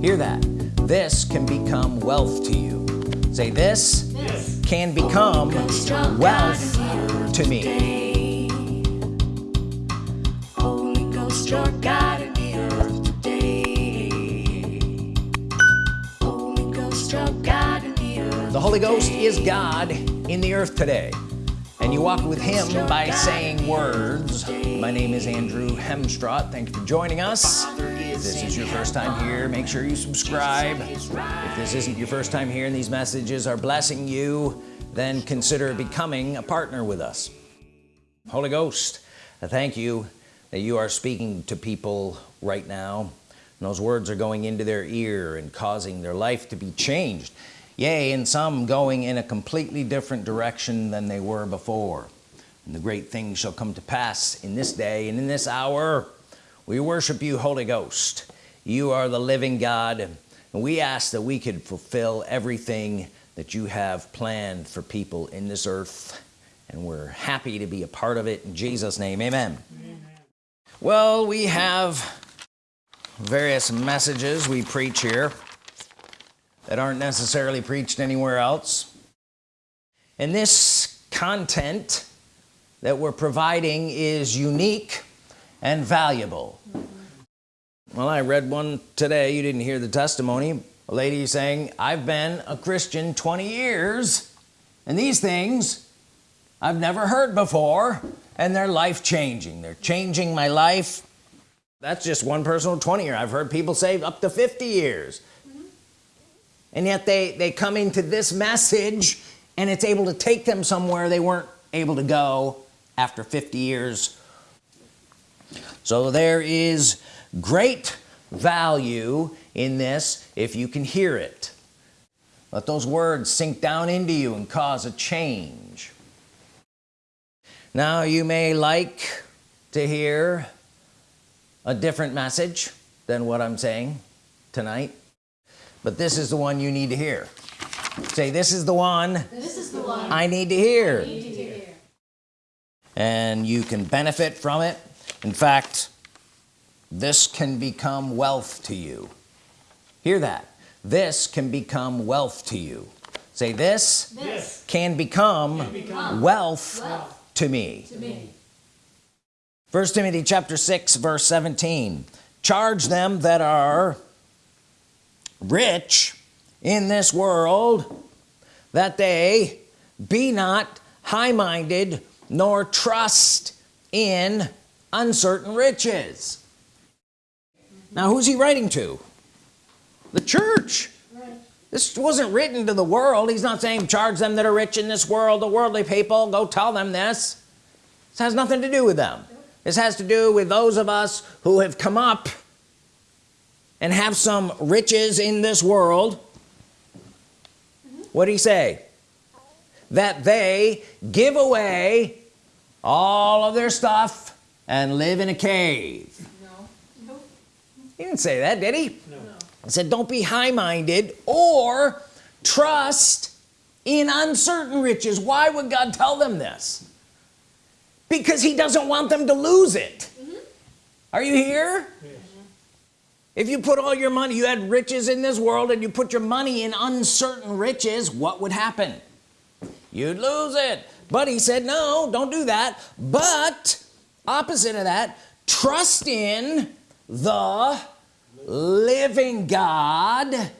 hear that. This can become wealth to you. Say this, this. can become wealth to me. Holy Ghost, you're God in the earth today. Holy Ghost, you're God in the earth the Holy Ghost is God in the earth today. And you walk with him by saying words. My name is Andrew Hemstrott thank you for joining us if this is your first time here make sure you subscribe. If this isn't your first time here and these messages are blessing you then consider becoming a partner with us. Holy Ghost thank you that you are speaking to people right now. And those words are going into their ear and causing their life to be changed. Yea and some going in a completely different direction than they were before. And the great things shall come to pass in this day and in this hour we worship you Holy Ghost. You are the living God and we ask that we could fulfill everything that you have planned for people in this earth and we're happy to be a part of it. In Jesus name amen, amen. well we have various messages we preach here that aren't necessarily preached anywhere else. And this content that we're providing is unique and valuable. Well I read one today. You didn't hear the testimony. A lady saying I've been a Christian 20 years and these things I've never heard before and they're life-changing. They're changing my life. That's just one personal 20 year. I've heard people say up to 50 years. And yet they they come into this message and it's able to take them somewhere they weren't able to go after 50 years so there is great value in this if you can hear it. Let those words sink down into you and cause a change. Now you may like to hear a different message than what I'm saying tonight but this is the one you need to hear. Say this is the one this is the one I need to hear, need to hear. and you can benefit from it in fact this can become wealth to you. Hear that. This can become wealth to you. Say this, this can, become can become wealth, wealth to me, to me. first Timothy chapter 6 verse 17 charge them that are rich in this world that they be not high-minded nor trust in uncertain riches. Now who's he writing to? The church. This wasn't written to the world. He's not saying charge them that are rich in this world the worldly people. Go tell them this. This has nothing to do with them. This has to do with those of us who have come up and have some riches in this world. What do he say? That they give away all of their stuff and live in a cave. No. he didn't say that did he? No. he said don't be high-minded or trust in uncertain riches. Why would God tell them this? Because he doesn't want them to lose it. Mm -hmm. are you here? If you put all your money you had riches in this world and you put your money in uncertain riches what would happen? You'd lose it. But he said no don't do that. But opposite of that trust in the living God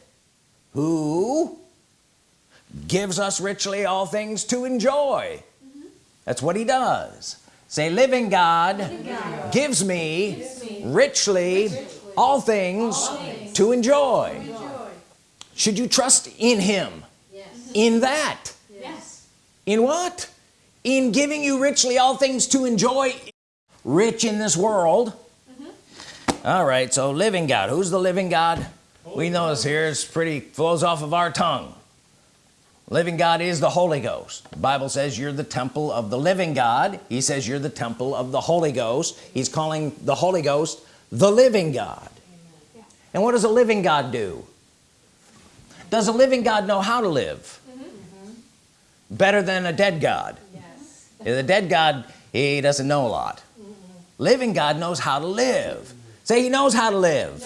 who gives us richly all things to enjoy mm -hmm. that's what he does say living God, living God. Gives, me gives me richly, richly all things, all things to, enjoy. to enjoy should you trust in him yes. in that yes. in what in giving you richly all things to enjoy rich in this world. Mm -hmm. all right so living God. Who's the living God? Holy we know this here it's pretty flows off of our tongue. Living God is the Holy Ghost. The Bible says you're the temple of the living God. He says you're the temple of the Holy Ghost. He's calling the Holy Ghost the living God. And what does a living God do? Does a living God know how to live? Mm -hmm. better than a dead God. Yes. the dead God he doesn't know a lot. Living God knows how to live. Say he knows how to live.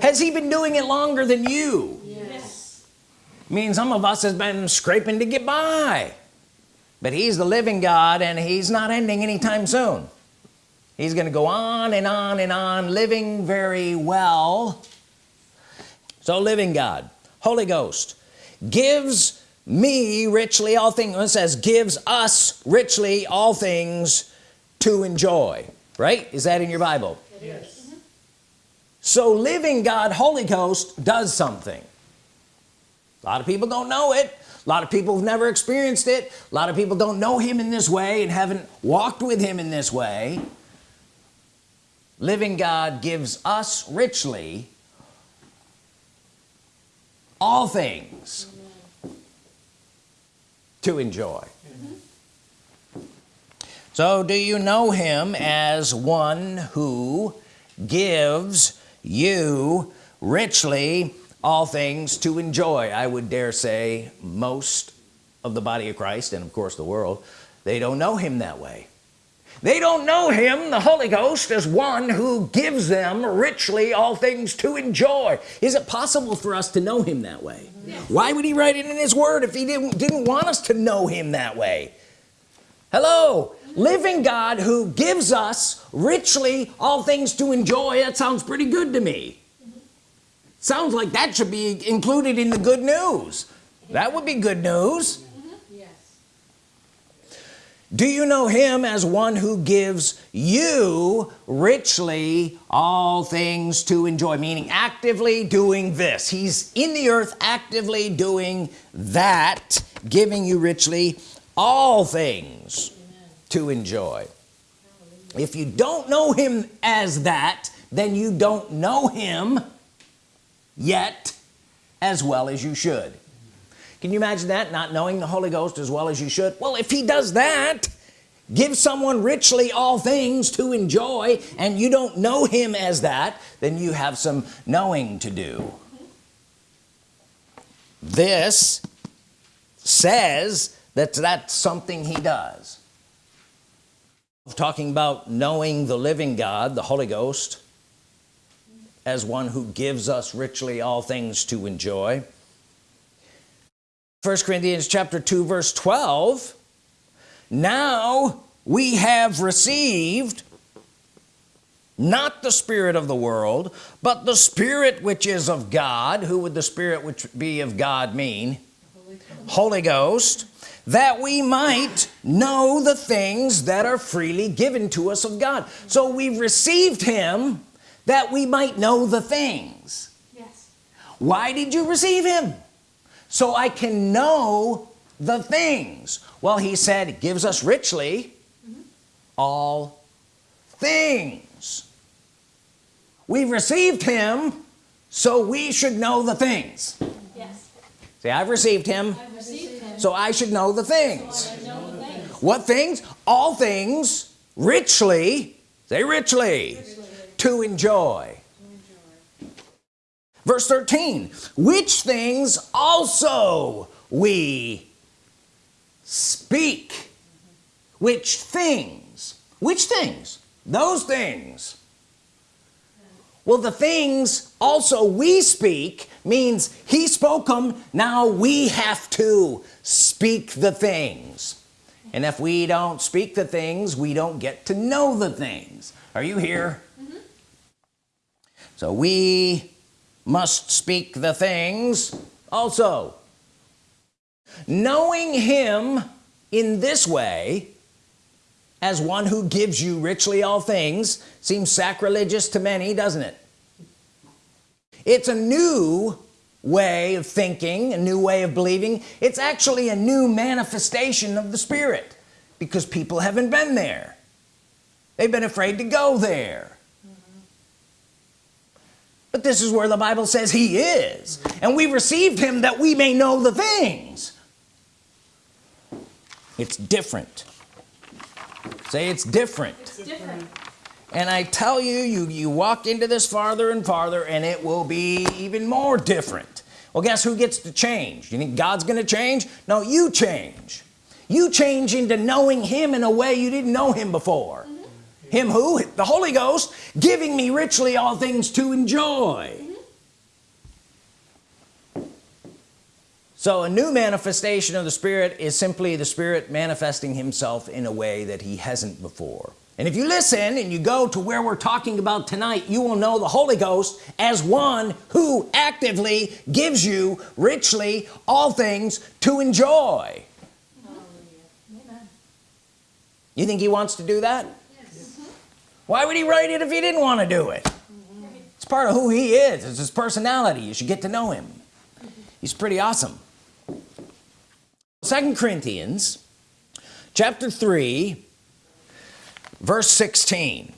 Has he been doing it longer than you? Yes. I mean some of us has been scraping to get by. But he's the living God and he's not ending anytime soon. He's gonna go on and on and on living very well. So living God Holy Ghost gives me richly all things. It says gives us richly all things to enjoy right? Is that in your Bible? Yes. so living God Holy Ghost does something. A lot of people don't know it. A lot of people have never experienced it. A lot of people don't know him in this way and haven't walked with him in this way. Living God gives us richly all things to enjoy so do you know him as one who gives you richly all things to enjoy? I would dare say most of the body of Christ and of course the world. They don't know him that way. They don't know him the Holy Ghost as one who gives them richly all things to enjoy. Is it possible for us to know him that way? Yes. why would he write it in his word if he didn't didn't want us to know him that way? Hello living God who gives us richly all things to enjoy that sounds pretty good to me. Sounds like that should be included in the good news. That would be good news. Yes. do you know him as one who gives you richly all things to enjoy? Meaning actively doing this. He's in the earth actively doing that giving you richly all things to enjoy. If you don't know him as that then you don't know him yet as well as you should. Can you imagine that not knowing the Holy Ghost as well as you should? Well if he does that give someone richly all things to enjoy and you don't know him as that then you have some knowing to do. This says that that's something he does talking about knowing the living God the Holy Ghost as one who gives us richly all things to enjoy. First Corinthians chapter 2 verse 12 now we have received not the spirit of the world but the spirit which is of God. Who would the spirit which be of God mean? Holy Ghost. Holy Ghost that we might know the things that are freely given to us of God. So we've received him that we might know the things. Yes. why did you receive him? So I can know the things. Well he said gives us richly mm-hmm. all things. We've received him so we should know the things. Say I've received him. I've received him. so I should know the things. I know the things. what things? All things richly say richly to enjoy. Verse 13 which things also we speak. Mm-hmm. Which things? Which things? Those things well the things also we speak means he spoke them now we have to speak the things. And if we don't speak the things we don't get to know the things. Are you here? So we must speak the things also. Knowing him in this way as one who gives you richly all things seems sacrilegious to many doesn't it? It's a new way of thinking a new way of believing. It's actually a new manifestation of the Spirit because people haven't been there. They've been afraid to go there. But this is where the Bible says he is and we received him that we may know the things. It's different say it's different. It's different. and I tell you you you walk into this farther and farther and it will be even more different. Well guess who gets to change? You think God's gonna change? No you change. You change into knowing him in a way you didn't know him before. Mm-hmm. Him who? The Holy Ghost giving me richly all things to enjoy so a new manifestation of the Spirit is simply the Spirit manifesting himself in a way that he hasn't before. And if you listen and you go to where we're talking about tonight you will know the Holy Ghost as one who actively gives you richly all things to enjoy. Amen. you think he wants to do that? Why would he write it if he didn't want to do it? It's part of who he is. It's his personality. You should get to know him. He's pretty awesome second Corinthians chapter 3 verse 16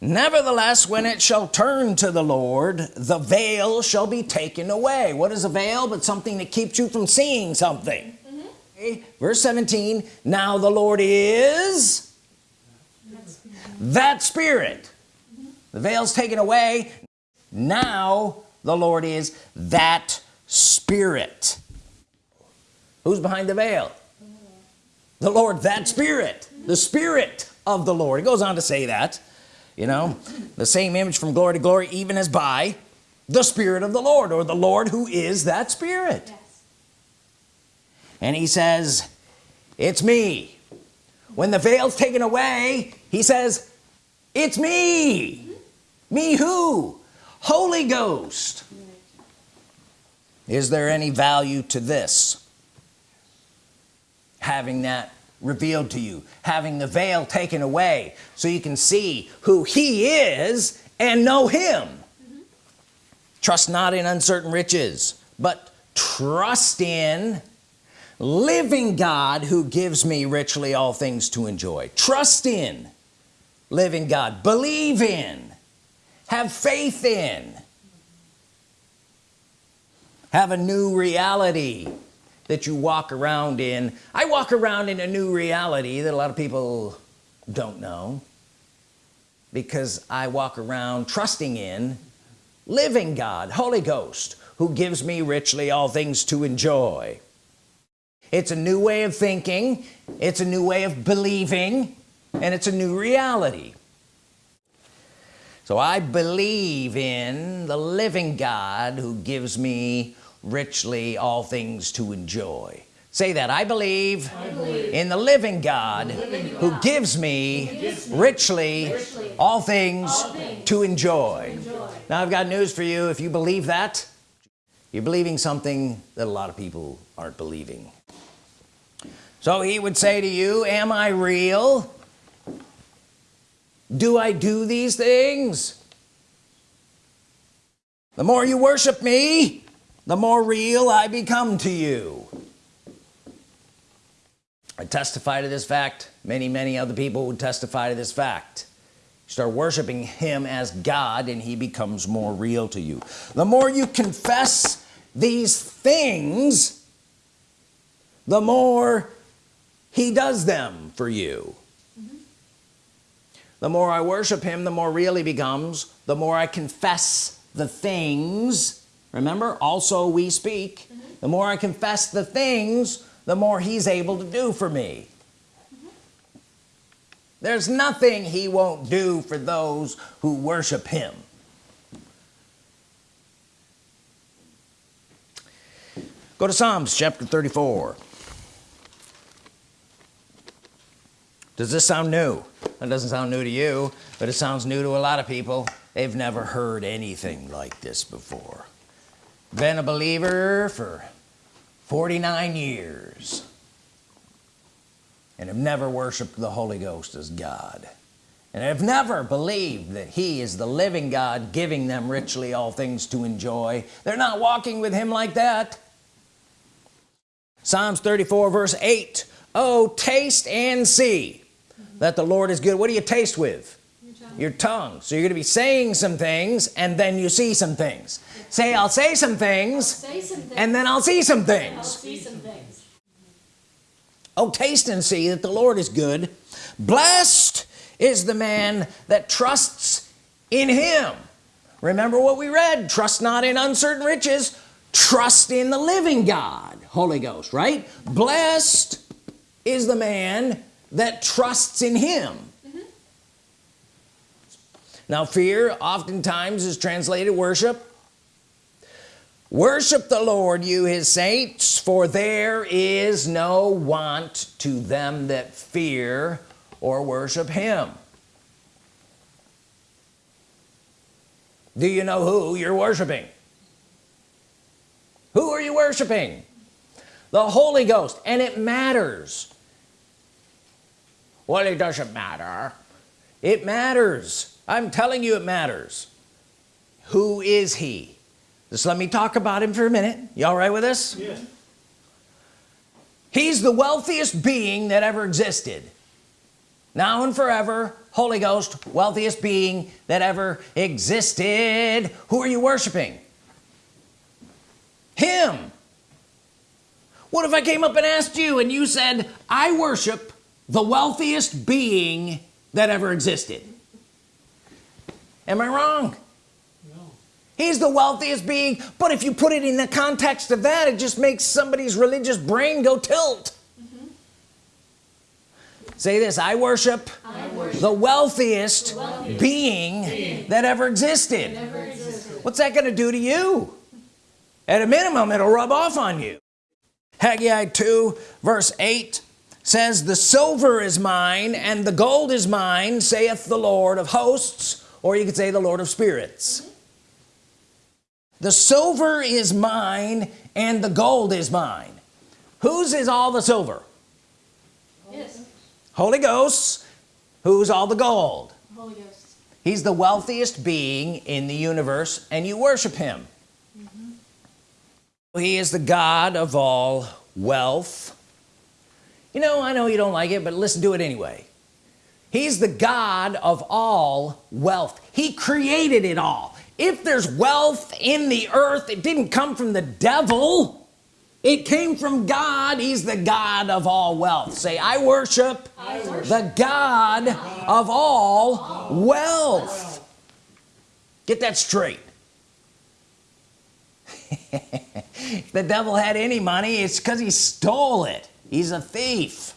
nevertheless when it shall turn to the Lord the veil shall be taken away. What is a veil? But something that keeps you from seeing something. Mm-hmm. Okay. verse 17 now the Lord is that spirit. Mm-hmm. The veil's taken away. Now the Lord is that spirit who's behind the veil? The Lord that spirit the spirit of the Lord. It goes on to say that you know the same image from glory to glory even as by the Spirit of the Lord or the Lord who is that spirit. Yes. and he says it's me. When the veil's taken away he says it's me. Me who? Holy Ghost. Is there any value to this having that revealed to you having the veil taken away so you can see who he is and know him. Trust not in uncertain riches but trust in living God who gives me richly all things to enjoy. Trust in living God. Believe in. Have faith in. Have a new reality that you walk around in. I walk around in a new reality that a lot of people don't know. Because I walk around trusting in living God Holy Ghost who gives me richly all things to enjoy. It's a new way of thinking. It's a new way of believing. And it's a new reality. So I believe in the living God who gives me richly all things to enjoy. Say that I believe, I believe in the living God, living who gives me gives me richly, richly all things all things to enjoy enjoy. now I've got news for you. If you believe that you're believing something that a lot of people aren't believing. So he would say to you am I real? Do I do these things? The more you worship me the more real I become to you. I testify to this fact. Many many other people would testify to this fact. You start worshiping him as God and he becomes more real to you. The more you confess these things the more he does them for you. The more I worship him the more real he becomes. The more I confess the things remember? Also we speak. Mm-hmm. The more I confess the things the more he's able to do for me. Mm-hmm. There's nothing he won't do for those who worship him. Go to Psalms chapter 34 does this sound new? That doesn't sound new to you but it sounds new to a lot of people. They've never heard anything like this before been a believer for 49 years and have never worshiped the Holy Ghost as God. And have never believed that he is the living God giving them richly all things to enjoy. They're not walking with him like that. Psalms 34 verse 8 oh taste and see that the Lord is good. What do you taste with Your tongue. so you're gonna be saying some things and then you see some things say I'll say some things Say some things. and then I'll see some things see some things. oh taste and see that the Lord is good blessed is the man that trusts in him remember what we read trust not in uncertain riches trust in the living God Holy Ghost right blessed is the man that trusts in him now fear oftentimes is translated worship. Worship the Lord you his saints for there is no want to them that fear or worship him. Do you know who you're worshiping? Who are you worshiping? The Holy Ghost and it matters. Well it doesn't matter. It matters I'm telling you it matters. Who is he? Just let me talk about him for a minute. You all right with this? Yeah. he's the wealthiest being that ever existed. Now and forever Holy Ghost wealthiest being that ever existed. Who are you worshiping? Him. What if I came up and asked you and you said I worship the wealthiest being that ever existed am I wrong? No. he's the wealthiest being but if you put it in the context of that it just makes somebody's religious brain go tilt. Mm-hmm. Say this I worship, I worship the wealthiest, wealthiest being, that ever existed. never existed. what's that gonna do to you? At a minimum it'll rub off on you. Haggai 2 verse 8 says the silver is mine and the gold is mine saith the Lord of hosts or you could say the Lord of spirits. The silver is mine and the gold is mine. Whose is all the silver? Yes, Holy Ghost. Who's all the gold? Holy Ghost. he's the wealthiest being in the universe and you worship him. Mm -hmm. he is the God of all wealth. You know I know you don't like it but listen to it anyway he's the God of all wealth. He created it all. If there's wealth in the earth it didn't come from the devil. It came from God. He's the God of all wealth. Say I worship, I worship the God of all wealth. Get that straight. The devil had any money it's because he stole it. He's a thief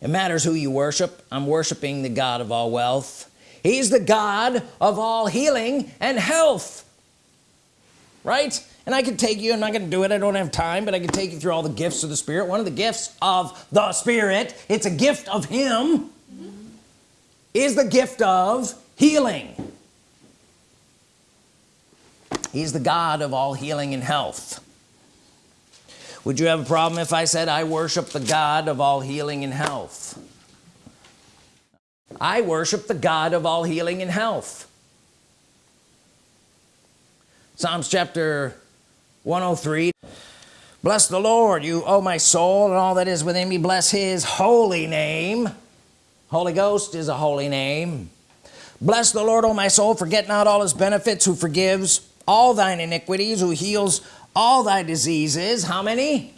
it matters who you worship. I'm worshiping the God of all wealth. He's the God of all healing and health. Right? And I could take you I'm not gonna do it I don't have time but I can take you through all the gifts of the Spirit. One of the gifts of the Spirit it's a gift of him is the gift of healing. He's the God of all healing and health would you have a problem if I said I worship the God of all healing and health I worship the God of all healing and health. Psalms chapter 103 bless the Lord you oh my soul and all that is within me. Bless his holy name. Holy Ghost is a holy name. Bless the Lord oh my soul forget not all his benefits who forgives all thine iniquities who heals all thy diseases how many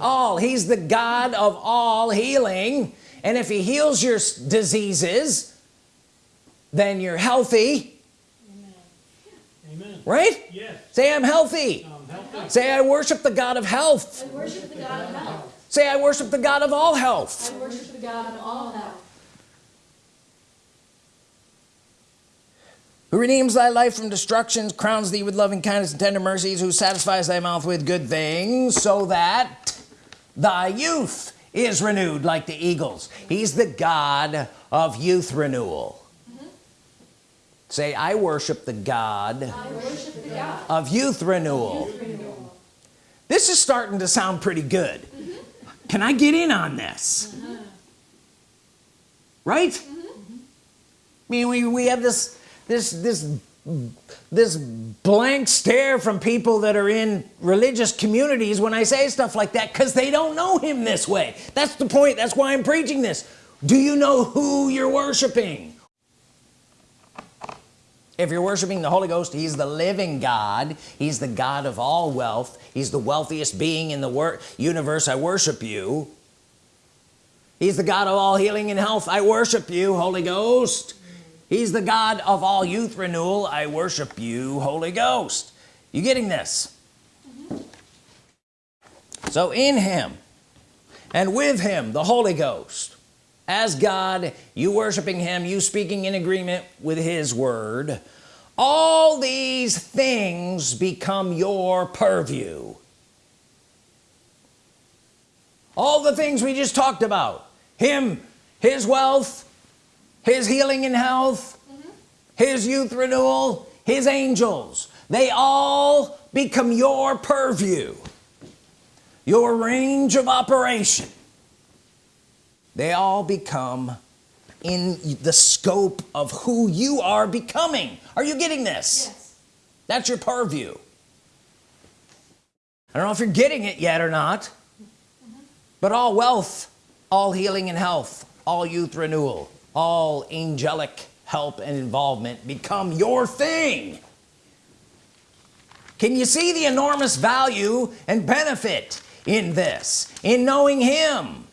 all he's the God of all healing and if he heals your diseases then you're healthy Amen. right Yes. say I'm healthy I'm healthy. say I worship the God of health I worship the God of health. say I worship the God of all health I worship the God of all health. Who redeems thy life from destruction crowns thee with loving kindness and tender mercies who satisfies thy mouth with good things so that thy youth is renewed like the eagles. He's the God of youth renewal. Mm-hmm. Say I worship the God worship the God of youth renewal. of renewal. this is starting to sound pretty good. Mm-hmm. Can I get in on this? Mm-hmm. Right? I mean we, we have this this this this blank stare from people that are in religious communities when I say stuff like that because they don't know him this way. That's the point. That's why I'm preaching this. Do you know who you're worshiping? If you're worshiping the Holy Ghost he's the living God. He's the God of all wealth. He's the wealthiest being in the universe. I worship you. He's the God of all healing and health. I worship you Holy Ghost he's the God of all youth renewal. I worship you Holy Ghost. You getting this? Mm-hmm. So in him and with him the Holy Ghost as God you worshiping him you speaking in agreement with his word all these these things become your purview. All the things we just talked about him his wealth his healing and health. Mm-hmm. His youth renewal. His angels. They all become your purview. Your range of operation. They all become in the scope of who you are becoming. Are you getting this? Yes. that's your purview. I don't know if you're getting it yet or not mm-hmm. but all wealth all healing and health all youth renewal all angelic help and involvement become your thing. Can you see the enormous value and benefit in this in knowing him?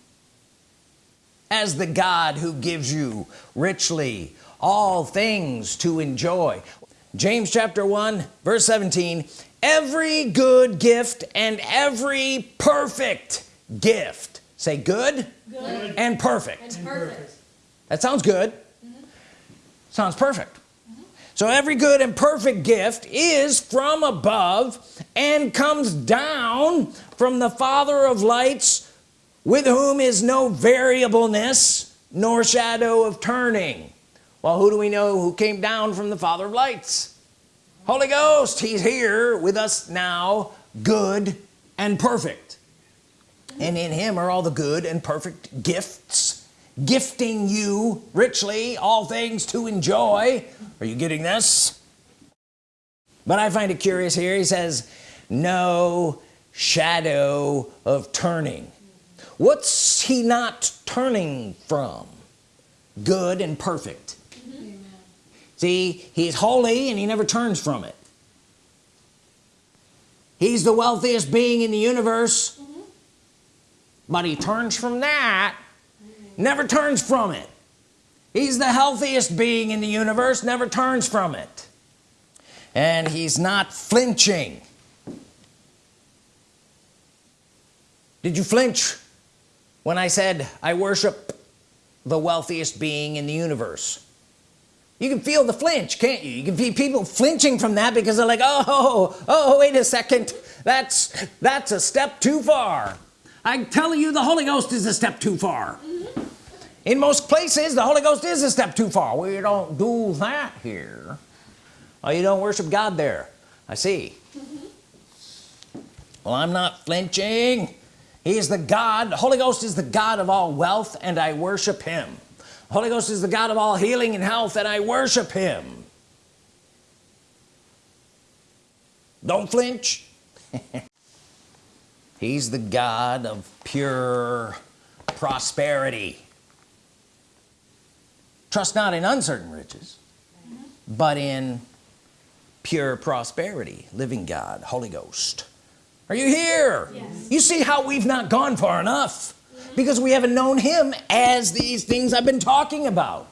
As the God who gives you richly all things to enjoy. James chapter 1 verse 17 every good gift and every perfect gift. Say good, Good. and perfect. And perfect. That sounds good. Sounds perfect. So every good and perfect gift is from above and comes down from the father of lights with whom is no variableness nor shadow of turning. Well who do we know who came down from the father of lights? Holy Ghost he's here with us now good and perfect. And in him are all the good and perfect gifts gifting you richly all things to enjoy. Are you getting this? But I find it curious here. He says no shadow of turning. What's he not turning from? Good and perfect. See he's holy and he never turns from it. He's the wealthiest being in the universe but he turns from that never turns from it. He's the healthiest being in the universe never turns from it. And he's not flinching. Did you flinch when I said I worship the wealthiest being in the universe you can feel the flinch can't you? You can feel people flinching from that because they're like oh oh wait a second. That's that's a step too far. I'm telling you the Holy Ghost is a step too far mm-hmm. In most places the Holy Ghost is a step too far. We don't do that here. Oh you don't worship God there. I see. Mm-hmm. Well I'm not flinching. He is the God the Holy Ghost is the God of all wealth and I worship him. The Holy Ghost is the God of all healing and health and I worship him. Don't flinch. He's the God of pure prosperity trust not in uncertain riches but in pure prosperity living God Holy Ghost. Are you here? Yes. you see how we've not gone far enough because we haven't known him as these things I've been talking about.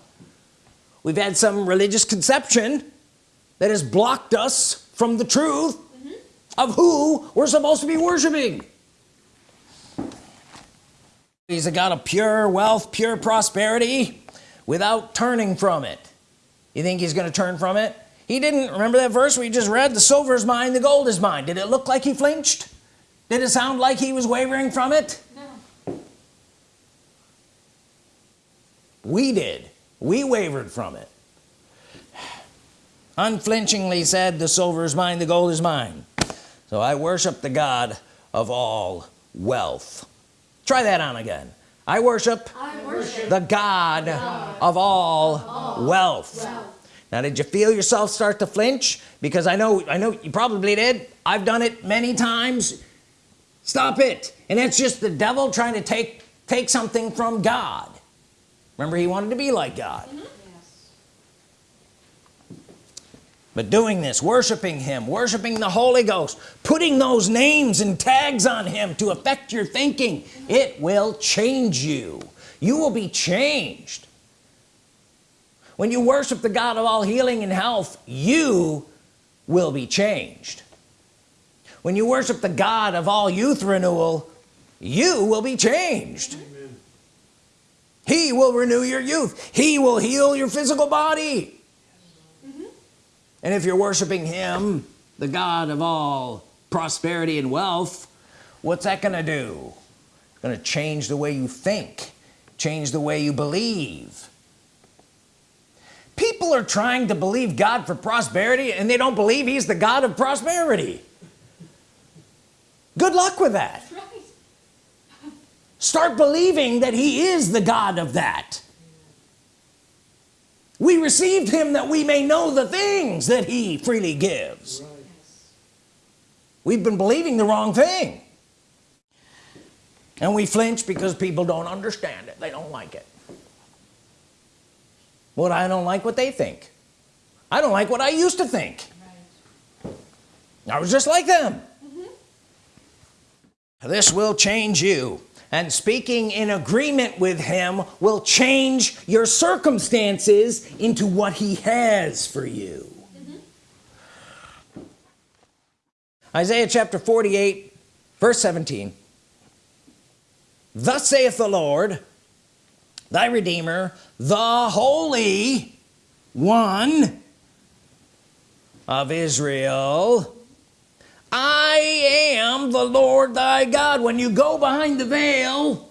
We've had some religious conception that has blocked us from the truth mm-hmm. of who we're supposed to be worshiping. He's a God of pure wealth pure prosperity without turning from it. You think he's gonna turn from it? He didn't remember that verse we just read the silver is mine the gold is mine. Did it look like he flinched? Did it sound like he was wavering from it? No. we did. We wavered from it. Unflinchingly said the silver is mine the gold is mine. So I worship the God of all wealth. Try that on again I worship I worship the God of all wealth. wealth. now did you feel yourself start to flinch? Because I know I know you probably did. I've done it many times. Stop it. And it's just the devil trying to take take something from God. Remember he wanted to be like God. Yes. But doing this worshiping him worshiping the Holy Ghost putting those names and tags on him to affect your thinking it will change you. You will be changed. When you worship the God of all healing and health you will be changed. When you worship the God of all youth renewal you will be changed. Amen. he will renew your youth. He will heal your physical body and if you're worshiping him the God of all prosperity and wealth what's that gonna do? Gonna change the way you think change the way you believe. People are trying to believe God for prosperity and they don't believe he's the God of prosperity. Good luck with that. Right. start believing that he is the God of that we received him that we may know the things that he freely gives. Right. we've been believing the wrong thing. And we flinch because people don't understand it. They don't like it. What I don't like what they think. I don't like what I used to think. Right. I was just like them. Mm-hmm. This will change you and speaking in agreement with him will change your circumstances into what he has for you. Mm-hmm. Isaiah chapter 48 verse 17 thus saith the Lord thy Redeemer the Holy One of Israel I am the Lord thy God. When you go behind the veil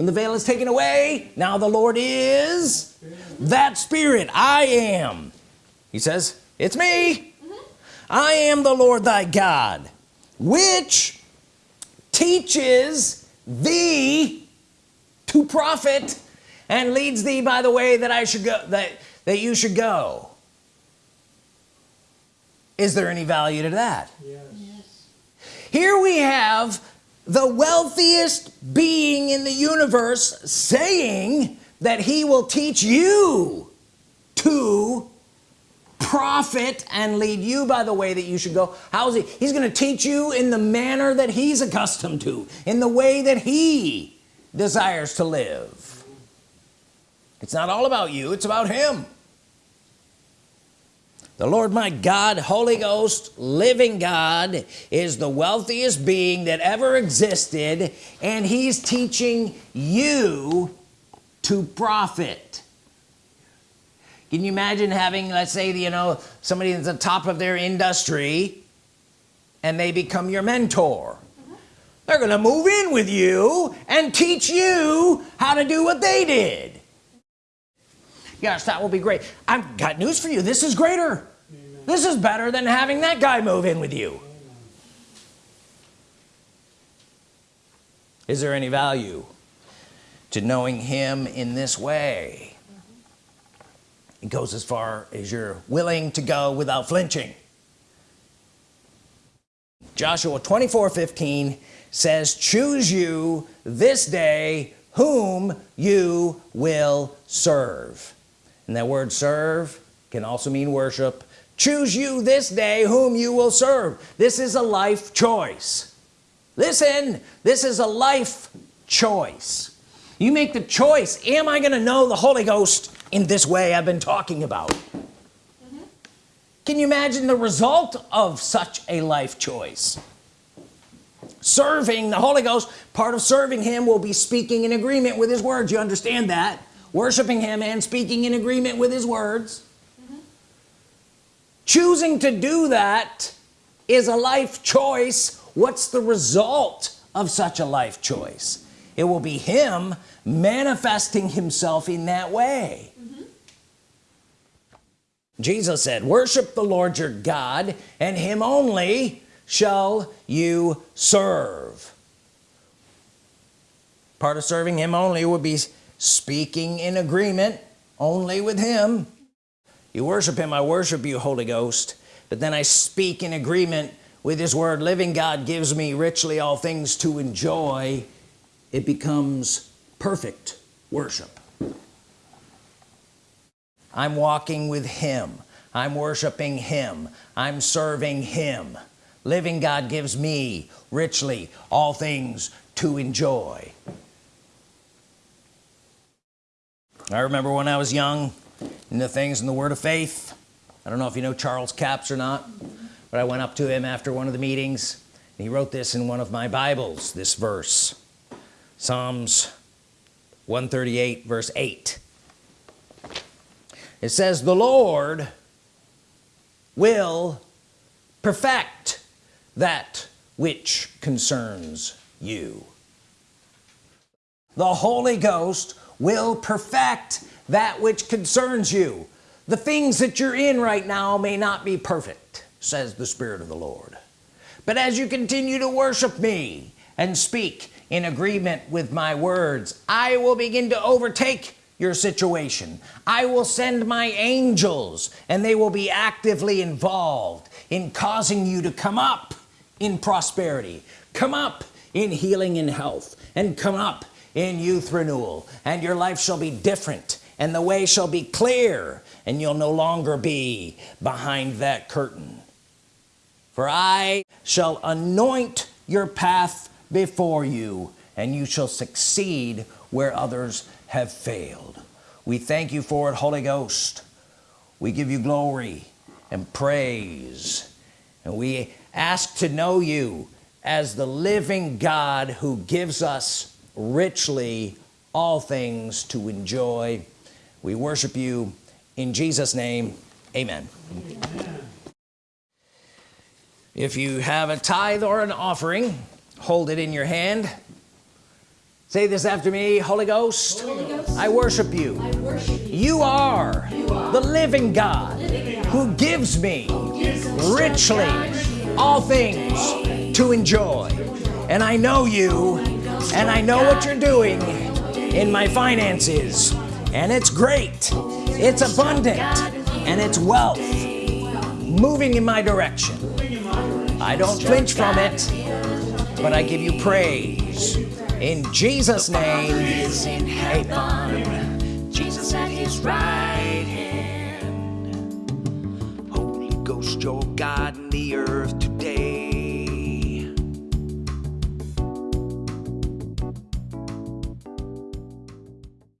when the veil is taken away now the Lord is that spirit. I am. He says it's me. Mm-hmm. I am the Lord thy God which teaches thee to profit and leads thee by the way that I should go that that you should go is there any value to that? Yes. Yes. here we have the wealthiest being in the universe saying that he will teach you to profit and lead you by the way that you should go. How's he? He's gonna teach you in the manner that he's accustomed to in the way that he desires to live. It's not all about you it's about him the Lord my God Holy Ghost living God is the wealthiest being that ever existed and he's teaching you to profit. Can you imagine having let's say you know somebody that's the top of their industry and they become your mentor? They're gonna move in with you and teach you how to do what they did yes that will be great. I've got news for you. This is greater. Amen. this is better than having that guy move in with you. Is there any value to knowing him in this way? It goes as far as you're willing to go without flinching. Joshua 24 15 says choose you this day whom you will serve and that word serve can also mean worship. Choose you this day whom you will serve. This is a life choice. Listen this is a life choice. You make the choice am I gonna know the Holy Ghost in this way I've been talking about? Mm-hmm. Can you imagine the result of such a life choice? Serving the Holy Ghost part of serving him will be speaking in agreement with his words. You understand that worshiping him and speaking in agreement with his words. Choosing to do that is a life choice. What's the result of such a life choice? It will be him manifesting himself in that way. Jesus said worship the Lord your God and him only shall you serve. Part of serving him only would be speaking in agreement only with him. You worship him I worship you Holy Ghost. But then I speak in agreement with his word. Living God gives me richly all things to enjoy. It becomes perfect worship. I'm walking with him. I'm worshiping him. I'm serving him. Living God gives me richly all things to enjoy I remember when I was young in the things in the word of faith. I don't know if you know Charles Capps or not but I went up to him after one of the meetings and he wrote this in one of my Bibles this verse. Psalms 138 verse 8 it says the Lord will perfect that which concerns you. The Holy Ghost will perfect that which concerns you. The things that you're in right now may not be perfect says the Spirit of the Lord. But as you continue to worship me and speak in agreement with my words I will begin to overtake your situation. I will send my angels and they will be actively involved in causing you to come up in prosperity come up in healing and health and come up in youth renewal and your life shall be different and the way shall be clear and you'll no longer be behind that curtain. For I shall anoint your path before you and you shall succeed where others have failed. We thank you for it Holy Ghost. We give you glory and praise and we ask to know you as the living God who gives us richly all things to enjoy. We worship you. In Jesus name amen, amen. if you have a tithe or an offering hold it in your hand. Say this after me Holy Ghost, Holy Ghost I, worship you. I worship you. You are, you are the living God, living God who gives me gives richly all things to enjoy. And I know you and I know what you're doing in my finances. And it's great. It's abundant. And it's wealth moving in my direction. I don't flinch from it but I give you praise. In Jesus name amen. Jesus at his right hand. Holy Ghost your God in the earth today